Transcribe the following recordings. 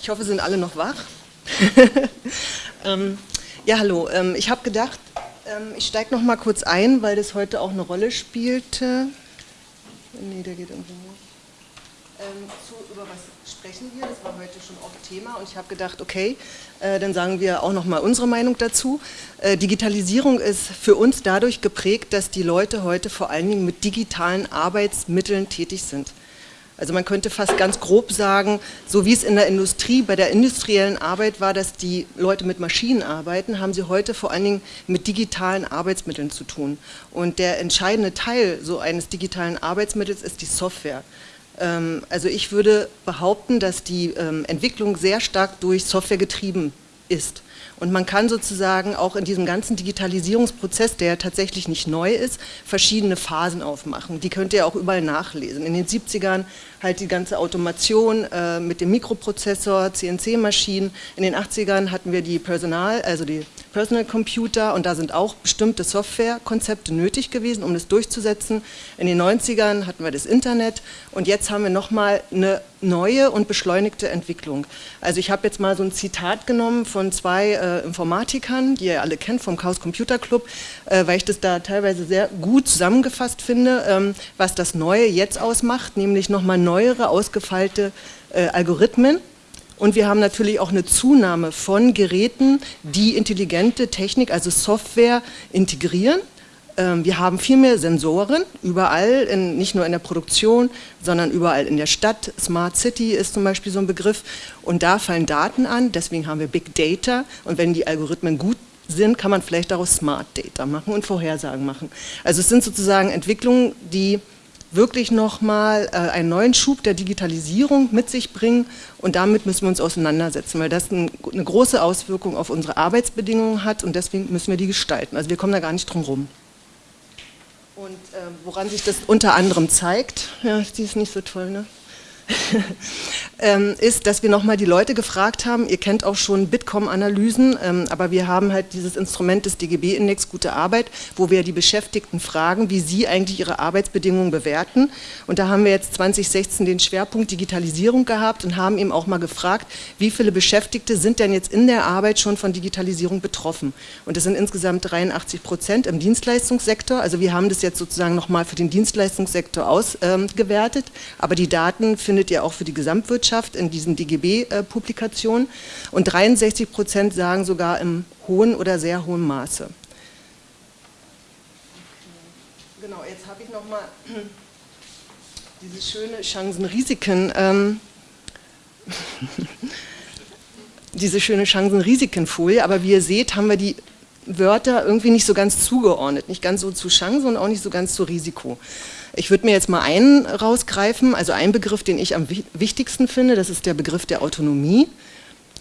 Ich hoffe, sind alle noch wach. ähm, ja, hallo. Ähm, ich habe gedacht, ähm, ich steige noch mal kurz ein, weil das heute auch eine Rolle spielte. Nee, der geht irgendwo ähm, zu, über was sprechen wir. Das war heute schon oft Thema und ich habe gedacht, okay, äh, dann sagen wir auch noch mal unsere Meinung dazu. Äh, Digitalisierung ist für uns dadurch geprägt, dass die Leute heute vor allen Dingen mit digitalen Arbeitsmitteln tätig sind. Also man könnte fast ganz grob sagen, so wie es in der Industrie, bei der industriellen Arbeit war, dass die Leute mit Maschinen arbeiten, haben sie heute vor allen Dingen mit digitalen Arbeitsmitteln zu tun. Und der entscheidende Teil so eines digitalen Arbeitsmittels ist die Software. Ähm, also ich würde behaupten, dass die ähm, Entwicklung sehr stark durch Software getrieben ist. Und man kann sozusagen auch in diesem ganzen Digitalisierungsprozess, der tatsächlich nicht neu ist, verschiedene Phasen aufmachen. Die könnt ihr auch überall nachlesen. In den 70ern halt die ganze Automation äh, mit dem Mikroprozessor, CNC-Maschinen. In den 80ern hatten wir die Personal, also die Personal Computer und da sind auch bestimmte Softwarekonzepte nötig gewesen, um das durchzusetzen. In den 90ern hatten wir das Internet und jetzt haben wir nochmal eine neue und beschleunigte Entwicklung. Also ich habe jetzt mal so ein Zitat genommen von zwei äh, Informatikern, die ihr alle kennt vom Chaos Computer Club, äh, weil ich das da teilweise sehr gut zusammengefasst finde, ähm, was das Neue jetzt ausmacht, nämlich nochmal neuere, ausgefeilte äh, Algorithmen. Und wir haben natürlich auch eine Zunahme von Geräten, die intelligente Technik, also Software integrieren. Ähm, wir haben viel mehr Sensoren, überall, in, nicht nur in der Produktion, sondern überall in der Stadt. Smart City ist zum Beispiel so ein Begriff und da fallen Daten an, deswegen haben wir Big Data und wenn die Algorithmen gut sind, kann man vielleicht daraus Smart Data machen und Vorhersagen machen. Also es sind sozusagen Entwicklungen, die wirklich nochmal äh, einen neuen Schub der Digitalisierung mit sich bringen und damit müssen wir uns auseinandersetzen, weil das ein, eine große Auswirkung auf unsere Arbeitsbedingungen hat und deswegen müssen wir die gestalten. Also wir kommen da gar nicht drum rum. Und äh, woran sich das unter anderem zeigt, ja, die ist nicht so toll, ne? ähm, ist, dass wir nochmal die Leute gefragt haben, ihr kennt auch schon Bitkom-Analysen, ähm, aber wir haben halt dieses Instrument des DGB-Index Gute Arbeit, wo wir die Beschäftigten fragen, wie sie eigentlich ihre Arbeitsbedingungen bewerten. Und da haben wir jetzt 2016 den Schwerpunkt Digitalisierung gehabt und haben eben auch mal gefragt, wie viele Beschäftigte sind denn jetzt in der Arbeit schon von Digitalisierung betroffen. Und das sind insgesamt 83 Prozent im Dienstleistungssektor. Also wir haben das jetzt sozusagen nochmal für den Dienstleistungssektor ausgewertet, aber die Daten finden findet ihr auch für die Gesamtwirtschaft in diesen DGB-Publikationen und 63 Prozent sagen sogar im hohen oder sehr hohen Maße. Genau, jetzt habe ich nochmal diese schöne Chancen-Risiken, ähm, diese schöne Chancen-Risiken-Folie, aber wie ihr seht, haben wir die Wörter irgendwie nicht so ganz zugeordnet, nicht ganz so zu Chance und auch nicht so ganz zu Risiko. Ich würde mir jetzt mal einen rausgreifen, also einen Begriff, den ich am wichtigsten finde, das ist der Begriff der Autonomie.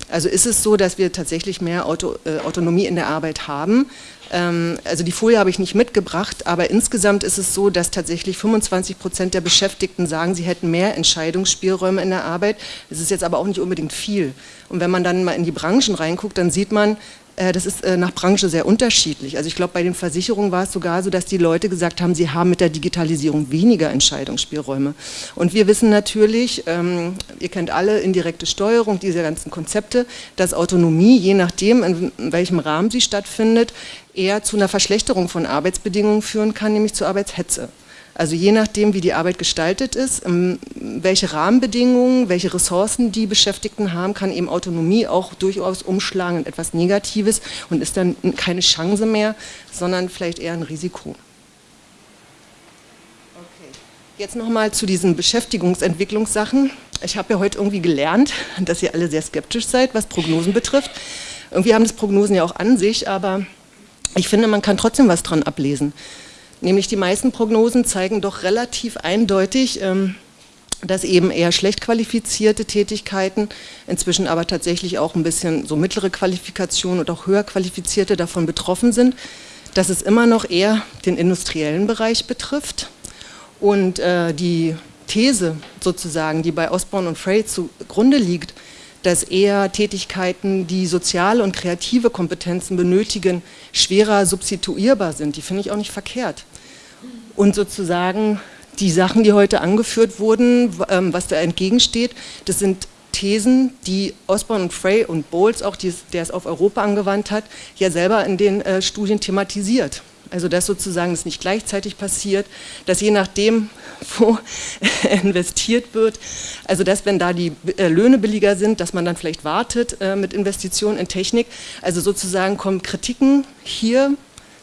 Also ist es so, dass wir tatsächlich mehr Auto, äh, Autonomie in der Arbeit haben. Ähm, also die Folie habe ich nicht mitgebracht, aber insgesamt ist es so, dass tatsächlich 25 Prozent der Beschäftigten sagen, sie hätten mehr Entscheidungsspielräume in der Arbeit. Das ist jetzt aber auch nicht unbedingt viel. Und wenn man dann mal in die Branchen reinguckt, dann sieht man, das ist äh, nach Branche sehr unterschiedlich. Also ich glaube, bei den Versicherungen war es sogar so, dass die Leute gesagt haben, sie haben mit der Digitalisierung weniger Entscheidungsspielräume. Und wir wissen natürlich, ähm, ihr kennt alle indirekte Steuerung, diese ganzen Konzepte, dass Autonomie, je nachdem, in welchem Rahmen sie stattfindet, eher zu einer Verschlechterung von Arbeitsbedingungen führen kann, nämlich zu Arbeitshetze. Also je nachdem, wie die Arbeit gestaltet ist, ähm, welche Rahmenbedingungen, welche Ressourcen die Beschäftigten haben, kann eben Autonomie auch durchaus umschlagen in etwas Negatives und ist dann keine Chance mehr, sondern vielleicht eher ein Risiko. Okay. Jetzt nochmal zu diesen Beschäftigungsentwicklungssachen. Ich habe ja heute irgendwie gelernt, dass ihr alle sehr skeptisch seid, was Prognosen betrifft. Irgendwie haben das Prognosen ja auch an sich, aber ich finde, man kann trotzdem was dran ablesen. Nämlich die meisten Prognosen zeigen doch relativ eindeutig, ähm, dass eben eher schlecht qualifizierte Tätigkeiten, inzwischen aber tatsächlich auch ein bisschen so mittlere Qualifikationen und auch höher qualifizierte davon betroffen sind, dass es immer noch eher den industriellen Bereich betrifft. Und äh, die These sozusagen, die bei Osborne und Frey zugrunde liegt, dass eher Tätigkeiten, die soziale und kreative Kompetenzen benötigen, schwerer substituierbar sind. Die finde ich auch nicht verkehrt. Und sozusagen die Sachen, die heute angeführt wurden, ähm, was da entgegensteht, das sind Thesen, die Osborne und Frey und Bowles, auch die, der es auf Europa angewandt hat, ja selber in den äh, Studien thematisiert. Also dass sozusagen es nicht gleichzeitig passiert, dass je nachdem, wo investiert wird, also dass wenn da die äh, Löhne billiger sind, dass man dann vielleicht wartet äh, mit Investitionen in Technik. Also sozusagen kommen Kritiken hier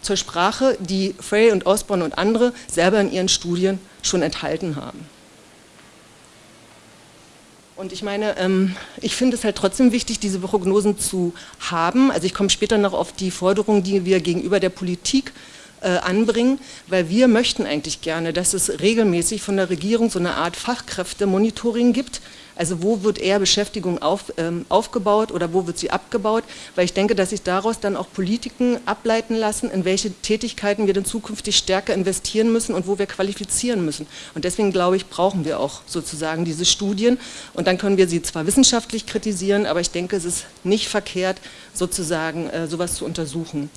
zur Sprache, die Frey und Osborne und andere selber in ihren Studien schon enthalten haben. Und ich meine, ähm, ich finde es halt trotzdem wichtig, diese Prognosen zu haben. Also ich komme später noch auf die Forderungen, die wir gegenüber der Politik anbringen, weil wir möchten eigentlich gerne, dass es regelmäßig von der Regierung so eine Art Fachkräftemonitoring gibt, also wo wird eher Beschäftigung auf, ähm, aufgebaut oder wo wird sie abgebaut? Weil ich denke, dass sich daraus dann auch Politiken ableiten lassen, in welche Tätigkeiten wir dann zukünftig stärker investieren müssen und wo wir qualifizieren müssen. Und deswegen glaube ich, brauchen wir auch sozusagen diese Studien. Und dann können wir sie zwar wissenschaftlich kritisieren, aber ich denke, es ist nicht verkehrt, sozusagen äh, sowas zu untersuchen.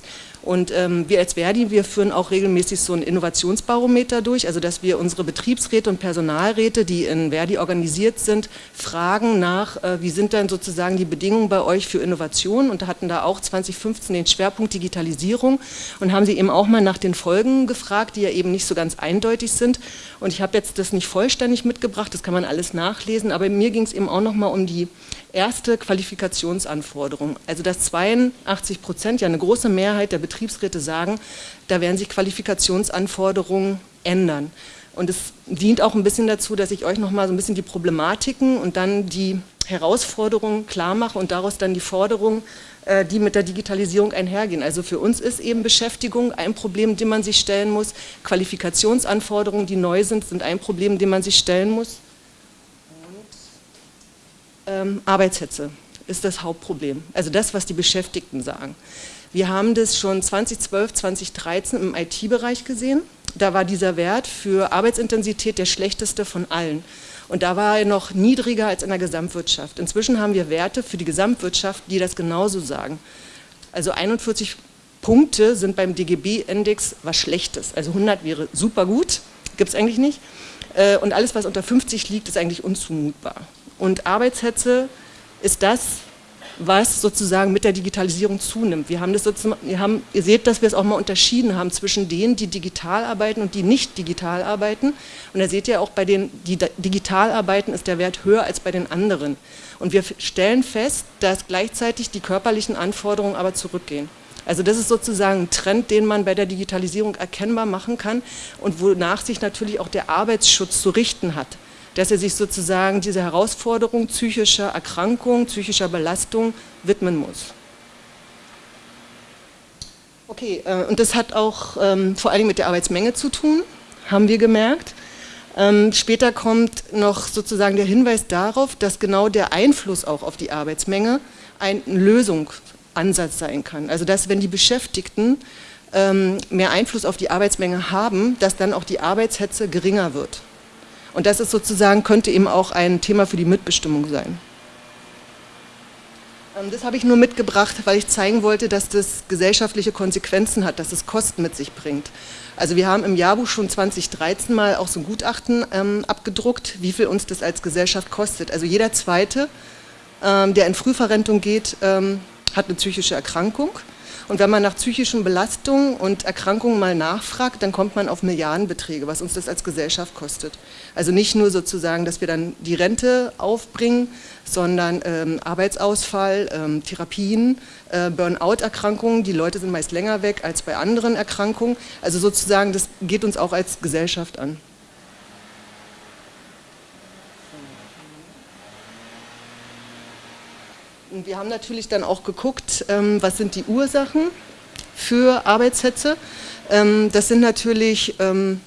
Und ähm, wir als Verdi, wir führen auch regelmäßig so ein Innovationsbarometer durch, also dass wir unsere Betriebsräte und Personalräte, die in Verdi organisiert sind, fragen nach, äh, wie sind denn sozusagen die Bedingungen bei euch für Innovation und hatten da auch 2015 den Schwerpunkt Digitalisierung und haben sie eben auch mal nach den Folgen gefragt, die ja eben nicht so ganz eindeutig sind. Und ich habe jetzt das nicht vollständig mitgebracht, das kann man alles nachlesen, aber mir ging es eben auch nochmal um die erste Qualifikationsanforderung. Also dass 82 Prozent, ja eine große Mehrheit der Betriebsräte sagen, da werden sich Qualifikationsanforderungen ändern. Und es dient auch ein bisschen dazu, dass ich euch nochmal so ein bisschen die Problematiken und dann die Herausforderungen klar mache und daraus dann die Forderungen, äh, die mit der Digitalisierung einhergehen. Also für uns ist eben Beschäftigung ein Problem, dem man sich stellen muss. Qualifikationsanforderungen, die neu sind, sind ein Problem, dem man sich stellen muss. Ähm, Arbeitshetze ist das Hauptproblem. Also das, was die Beschäftigten sagen. Wir haben das schon 2012, 2013 im IT-Bereich gesehen. Da war dieser Wert für Arbeitsintensität der schlechteste von allen. Und da war er noch niedriger als in der Gesamtwirtschaft. Inzwischen haben wir Werte für die Gesamtwirtschaft, die das genauso sagen. Also 41 Punkte sind beim DGB-Index was Schlechtes. Also 100 wäre super gut, gibt es eigentlich nicht. Äh, und alles, was unter 50 liegt, ist eigentlich unzumutbar. Und Arbeitshetze ist das, was sozusagen mit der Digitalisierung zunimmt. Wir haben das wir haben, ihr seht, dass wir es auch mal unterschieden haben zwischen denen, die digital arbeiten und die nicht digital arbeiten. Und da seht ihr auch bei den, die digital arbeiten, ist der Wert höher als bei den anderen. Und wir stellen fest, dass gleichzeitig die körperlichen Anforderungen aber zurückgehen. Also das ist sozusagen ein Trend, den man bei der Digitalisierung erkennbar machen kann und wonach sich natürlich auch der Arbeitsschutz zu richten hat dass er sich sozusagen dieser Herausforderung psychischer Erkrankung, psychischer Belastung widmen muss. Okay, äh, und das hat auch ähm, vor allem mit der Arbeitsmenge zu tun, haben wir gemerkt. Ähm, später kommt noch sozusagen der Hinweis darauf, dass genau der Einfluss auch auf die Arbeitsmenge ein Lösungsansatz sein kann. Also dass wenn die Beschäftigten ähm, mehr Einfluss auf die Arbeitsmenge haben, dass dann auch die Arbeitshetze geringer wird. Und das ist sozusagen, könnte eben auch ein Thema für die Mitbestimmung sein. Ähm, das habe ich nur mitgebracht, weil ich zeigen wollte, dass das gesellschaftliche Konsequenzen hat, dass es Kosten mit sich bringt. Also wir haben im Jahrbuch schon 2013 mal auch so ein Gutachten ähm, abgedruckt, wie viel uns das als Gesellschaft kostet. Also jeder Zweite, ähm, der in Frühverrentung geht, ähm, hat eine psychische Erkrankung. Und wenn man nach psychischen Belastungen und Erkrankungen mal nachfragt, dann kommt man auf Milliardenbeträge, was uns das als Gesellschaft kostet. Also nicht nur sozusagen, dass wir dann die Rente aufbringen, sondern ähm, Arbeitsausfall, ähm, Therapien, äh, Burnout-Erkrankungen. Die Leute sind meist länger weg als bei anderen Erkrankungen. Also sozusagen, das geht uns auch als Gesellschaft an. Und wir haben natürlich dann auch geguckt, ähm, was sind die Ursachen für Arbeitshetze. Ähm, das sind natürlich ähm,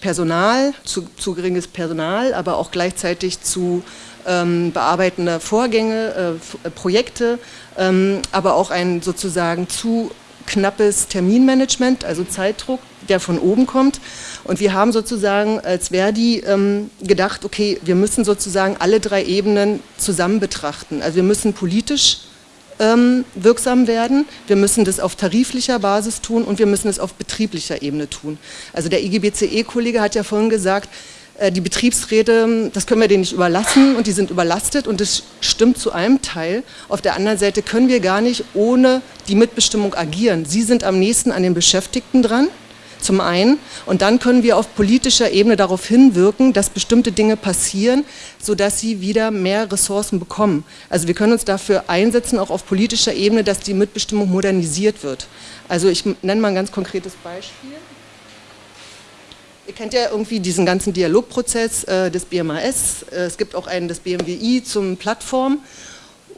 Personal, zu, zu, geringes Personal, aber auch gleichzeitig zu ähm, bearbeitende Vorgänge, äh, Projekte, ähm, aber auch ein sozusagen zu knappes Terminmanagement, also Zeitdruck, der von oben kommt. Und wir haben sozusagen als Verdi ähm, gedacht, okay, wir müssen sozusagen alle drei Ebenen zusammen betrachten. Also wir müssen politisch ähm, wirksam werden, wir müssen das auf tariflicher Basis tun und wir müssen es auf betrieblicher Ebene tun. Also der IGBCE-Kollege hat ja vorhin gesagt, die Betriebsräte, das können wir denen nicht überlassen und die sind überlastet und das stimmt zu einem Teil. Auf der anderen Seite können wir gar nicht ohne die Mitbestimmung agieren. Sie sind am nächsten an den Beschäftigten dran zum einen. Und dann können wir auf politischer Ebene darauf hinwirken, dass bestimmte Dinge passieren, sodass sie wieder mehr Ressourcen bekommen. Also wir können uns dafür einsetzen, auch auf politischer Ebene, dass die Mitbestimmung modernisiert wird. Also ich nenne mal ein ganz konkretes Beispiel. Ihr kennt ja irgendwie diesen ganzen Dialogprozess äh, des BMAS. Äh, es gibt auch einen des BMWI zum Plattform.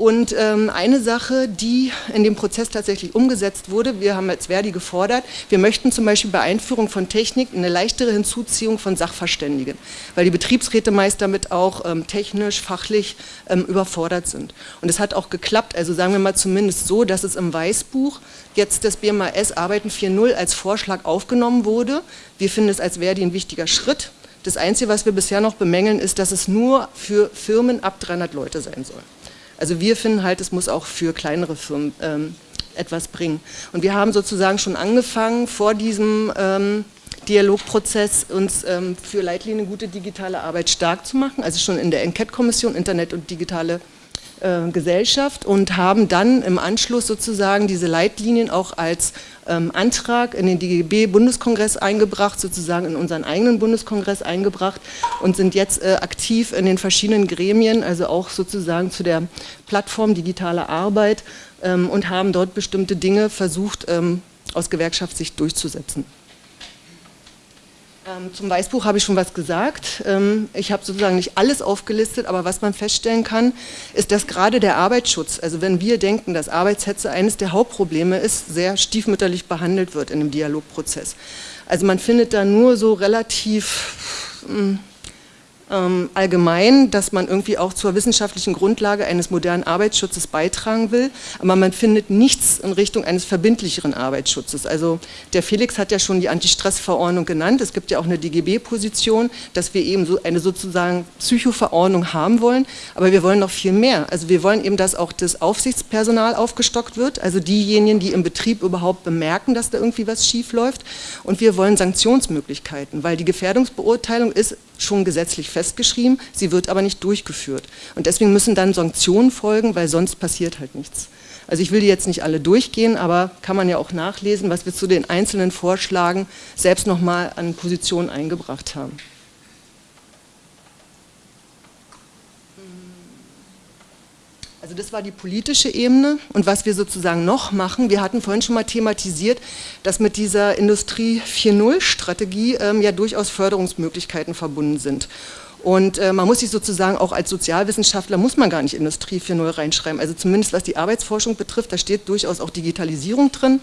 Und ähm, eine Sache, die in dem Prozess tatsächlich umgesetzt wurde, wir haben als Verdi gefordert, wir möchten zum Beispiel bei Einführung von Technik eine leichtere Hinzuziehung von Sachverständigen, weil die Betriebsräte meist damit auch ähm, technisch, fachlich ähm, überfordert sind. Und es hat auch geklappt, also sagen wir mal zumindest so, dass es im Weißbuch jetzt das BMAS Arbeiten 4.0 als Vorschlag aufgenommen wurde. Wir finden es als Verdi ein wichtiger Schritt. Das Einzige, was wir bisher noch bemängeln, ist, dass es nur für Firmen ab 300 Leute sein soll. Also wir finden halt, es muss auch für kleinere Firmen ähm, etwas bringen. Und wir haben sozusagen schon angefangen, vor diesem ähm, Dialogprozess uns ähm, für Leitlinien gute digitale Arbeit stark zu machen, also schon in der Enquete-Kommission Internet und digitale äh, Gesellschaft und haben dann im Anschluss sozusagen diese Leitlinien auch als ähm, Antrag in den DGB-Bundeskongress eingebracht, sozusagen in unseren eigenen Bundeskongress eingebracht und sind jetzt äh, aktiv in den verschiedenen Gremien, also auch sozusagen zu der Plattform Digitale Arbeit ähm, und haben dort bestimmte Dinge versucht, ähm, aus Gewerkschaftssicht durchzusetzen. Ähm, zum Weißbuch habe ich schon was gesagt. Ähm, ich habe sozusagen nicht alles aufgelistet, aber was man feststellen kann, ist, dass gerade der Arbeitsschutz, also wenn wir denken, dass Arbeitshetze eines der Hauptprobleme ist, sehr stiefmütterlich behandelt wird in dem Dialogprozess. Also man findet da nur so relativ hm, ähm, allgemein, dass man irgendwie auch zur wissenschaftlichen Grundlage eines modernen Arbeitsschutzes beitragen will, aber man findet nichts in Richtung eines verbindlicheren Arbeitsschutzes. Also der Felix hat ja schon die Antistressverordnung genannt, es gibt ja auch eine DGB-Position, dass wir eben so eine sozusagen Psychoverordnung haben wollen, aber wir wollen noch viel mehr. Also wir wollen eben, dass auch das Aufsichtspersonal aufgestockt wird, also diejenigen, die im Betrieb überhaupt bemerken, dass da irgendwie was schief läuft. Und wir wollen Sanktionsmöglichkeiten, weil die Gefährdungsbeurteilung ist schon gesetzlich festgeschrieben, sie wird aber nicht durchgeführt. Und deswegen müssen dann Sanktionen folgen, weil sonst passiert halt nichts. Also ich will die jetzt nicht alle durchgehen, aber kann man ja auch nachlesen, was wir zu den einzelnen Vorschlagen selbst nochmal an Positionen eingebracht haben. Also das war die politische Ebene und was wir sozusagen noch machen, wir hatten vorhin schon mal thematisiert, dass mit dieser Industrie 4.0 Strategie ähm, ja durchaus Förderungsmöglichkeiten verbunden sind. Und äh, man muss sich sozusagen auch als Sozialwissenschaftler, muss man gar nicht Industrie 4.0 reinschreiben. Also zumindest was die Arbeitsforschung betrifft, da steht durchaus auch Digitalisierung drin.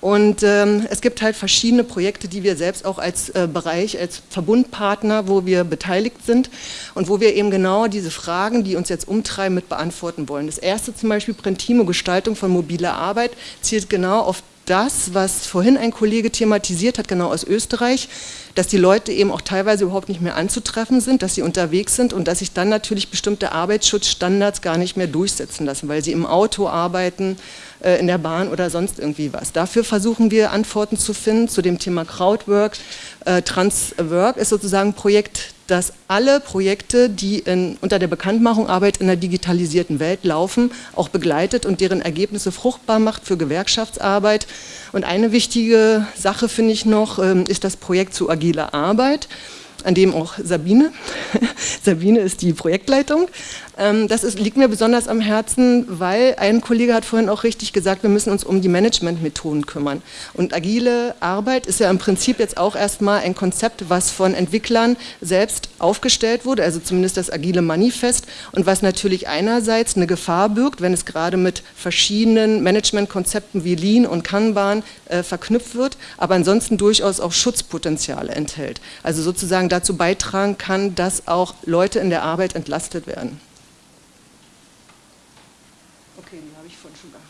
Und ähm, es gibt halt verschiedene Projekte, die wir selbst auch als äh, Bereich, als Verbundpartner, wo wir beteiligt sind und wo wir eben genau diese Fragen, die uns jetzt umtreiben, mit beantworten wollen. Das erste zum Beispiel Printimo Gestaltung von mobiler Arbeit zielt genau auf das, was vorhin ein Kollege thematisiert hat, genau aus Österreich, dass die Leute eben auch teilweise überhaupt nicht mehr anzutreffen sind, dass sie unterwegs sind und dass sich dann natürlich bestimmte Arbeitsschutzstandards gar nicht mehr durchsetzen lassen, weil sie im Auto arbeiten, äh, in der Bahn oder sonst irgendwie was. Dafür versuchen wir Antworten zu finden zu dem Thema Crowdwork. Äh, Transwork ist sozusagen ein Projekt, das alle Projekte, die in, unter der Bekanntmachung Arbeit in der digitalisierten Welt laufen, auch begleitet und deren Ergebnisse fruchtbar macht für Gewerkschaftsarbeit. Und eine wichtige Sache finde ich noch, ähm, ist das Projekt zu agiler Arbeit an dem auch Sabine, Sabine ist die Projektleitung. Ähm, das ist, liegt mir besonders am Herzen, weil ein Kollege hat vorhin auch richtig gesagt, wir müssen uns um die Managementmethoden kümmern. Und agile Arbeit ist ja im Prinzip jetzt auch erstmal ein Konzept, was von Entwicklern selbst aufgestellt wurde, also zumindest das agile Manifest und was natürlich einerseits eine Gefahr birgt, wenn es gerade mit verschiedenen Managementkonzepten wie Lean und Kanban äh, verknüpft wird, aber ansonsten durchaus auch Schutzpotenziale enthält. Also sozusagen dazu beitragen kann, dass auch Leute in der Arbeit entlastet werden. Okay, die habe ich vorhin schon gehabt.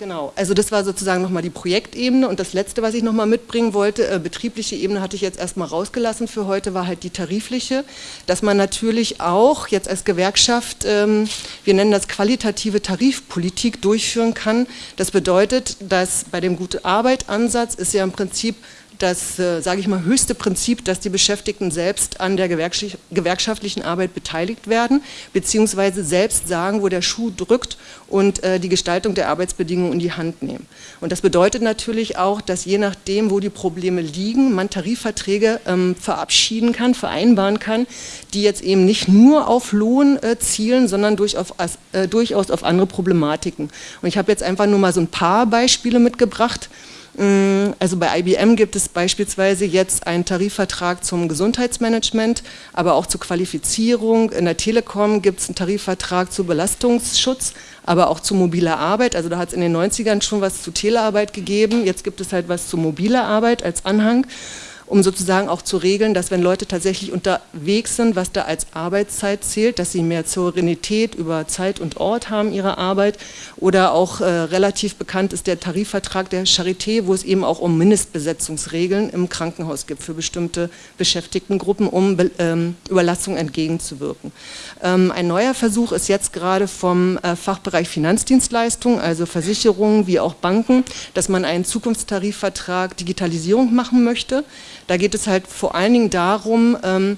Genau, also das war sozusagen nochmal die Projektebene und das letzte, was ich nochmal mitbringen wollte, äh, betriebliche Ebene hatte ich jetzt erstmal rausgelassen für heute, war halt die tarifliche, dass man natürlich auch jetzt als Gewerkschaft, ähm, wir nennen das qualitative Tarifpolitik durchführen kann. Das bedeutet, dass bei dem Gute-Arbeit-Ansatz ist ja im Prinzip das, äh, sage ich mal, höchste Prinzip, dass die Beschäftigten selbst an der gewerkschaftlichen Arbeit beteiligt werden, beziehungsweise selbst sagen, wo der Schuh drückt und äh, die Gestaltung der Arbeitsbedingungen in die Hand nehmen. Und das bedeutet natürlich auch, dass je nachdem, wo die Probleme liegen, man Tarifverträge ähm, verabschieden kann, vereinbaren kann, die jetzt eben nicht nur auf Lohn äh, zielen, sondern durchaus, durchaus auf andere Problematiken. Und ich habe jetzt einfach nur mal so ein paar Beispiele mitgebracht, Also bei IBM gibt es beispielsweise jetzt einen Tarifvertrag zum Gesundheitsmanagement, aber auch zur Qualifizierung. In der Telekom gibt es einen Tarifvertrag zu Belastungsschutz, aber auch zu mobiler Arbeit. Also da hat es in den 90ern schon was zu Telearbeit gegeben, jetzt gibt es halt was zu mobiler Arbeit als Anhang um sozusagen auch zu regeln, dass wenn Leute tatsächlich unterwegs sind, was da als Arbeitszeit zählt, dass sie mehr Souveränität über Zeit und Ort haben ihrer Arbeit oder auch äh, relativ bekannt ist der Tarifvertrag der Charité, wo es eben auch um Mindestbesetzungsregeln im Krankenhaus gibt für bestimmte Beschäftigtengruppen, um ähm, Überlastung entgegenzuwirken. Ähm, ein neuer Versuch ist jetzt gerade vom äh, Fachbereich Finanzdienstleistungen, also Versicherungen wie auch Banken, dass man einen Zukunftstarifvertrag Digitalisierung machen möchte. Da geht es halt vor allen Dingen darum, ähm,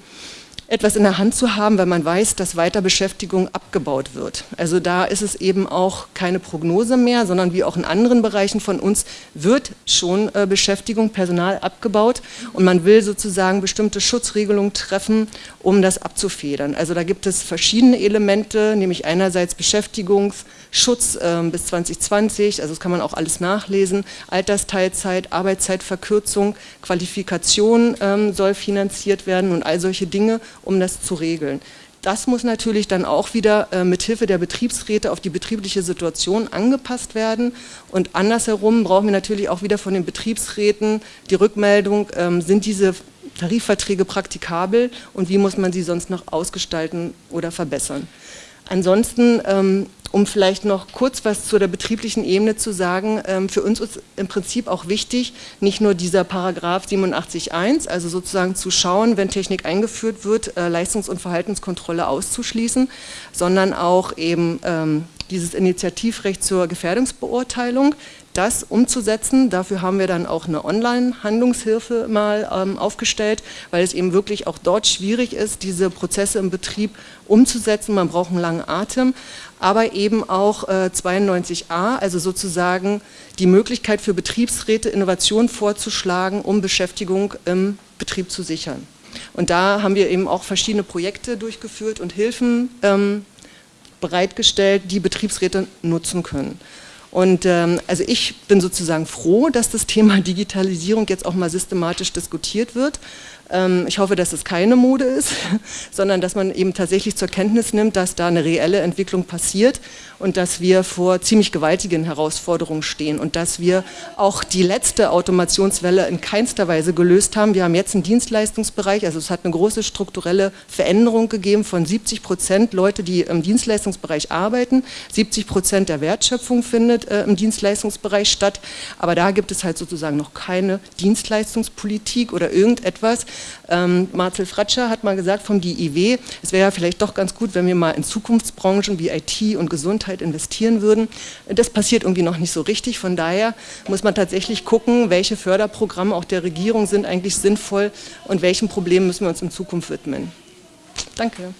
etwas in der Hand zu haben, weil man weiß, dass Weiterbeschäftigung abgebaut wird. Also da ist es eben auch keine Prognose mehr, sondern wie auch in anderen Bereichen von uns wird schon äh, Beschäftigung, Personal abgebaut und man will sozusagen bestimmte Schutzregelungen treffen, um das abzufedern. Also da gibt es verschiedene Elemente, nämlich einerseits Beschäftigungsschutz äh, bis 2020, also das kann man auch alles nachlesen, Altersteilzeit, Arbeitszeitverkürzung, Qualifikation ähm, soll finanziert werden und all solche Dinge um das zu regeln. Das muss natürlich dann auch wieder äh, mit Hilfe der Betriebsräte auf die betriebliche Situation angepasst werden. Und andersherum brauchen wir natürlich auch wieder von den Betriebsräten die Rückmeldung, ähm, sind diese Tarifverträge praktikabel und wie muss man sie sonst noch ausgestalten oder verbessern. Ansonsten ähm, um vielleicht noch kurz was zu der betrieblichen Ebene zu sagen, ähm, für uns ist im Prinzip auch wichtig, nicht nur dieser Paragraph 87.1, also sozusagen zu schauen, wenn Technik eingeführt wird, äh, Leistungs- und Verhaltenskontrolle auszuschließen, sondern auch eben ähm, dieses Initiativrecht zur Gefährdungsbeurteilung, das umzusetzen. Dafür haben wir dann auch eine Online-Handlungshilfe mal ähm, aufgestellt, weil es eben wirklich auch dort schwierig ist, diese Prozesse im Betrieb umzusetzen. Man braucht einen langen Atem, aber eben auch äh, 92a, also sozusagen die Möglichkeit für Betriebsräte, Innovationen vorzuschlagen, um Beschäftigung im Betrieb zu sichern. Und da haben wir eben auch verschiedene Projekte durchgeführt und Hilfen ähm, bereitgestellt, die Betriebsräte nutzen können. Und ähm, also ich bin sozusagen froh, dass das Thema Digitalisierung jetzt auch mal systematisch diskutiert wird. Ähm, ich hoffe, dass es keine Mode ist, sondern dass man eben tatsächlich zur Kenntnis nimmt, dass da eine reelle Entwicklung passiert und dass wir vor ziemlich gewaltigen Herausforderungen stehen und dass wir auch die letzte Automationswelle in keinster Weise gelöst haben. Wir haben jetzt einen Dienstleistungsbereich, also es hat eine große strukturelle Veränderung gegeben von 70 Prozent Leute, die im Dienstleistungsbereich arbeiten. 70 Prozent der Wertschöpfung findet äh, im Dienstleistungsbereich statt, aber da gibt es halt sozusagen noch keine Dienstleistungspolitik oder irgendetwas, ähm, Marcel Fratscher hat mal gesagt vom DIW, es wäre ja vielleicht doch ganz gut, wenn wir mal in Zukunftsbranchen wie IT und Gesundheit investieren würden. Das passiert irgendwie noch nicht so richtig, von daher muss man tatsächlich gucken, welche Förderprogramme auch der Regierung sind eigentlich sinnvoll und welchen Problemen müssen wir uns in Zukunft widmen. Danke.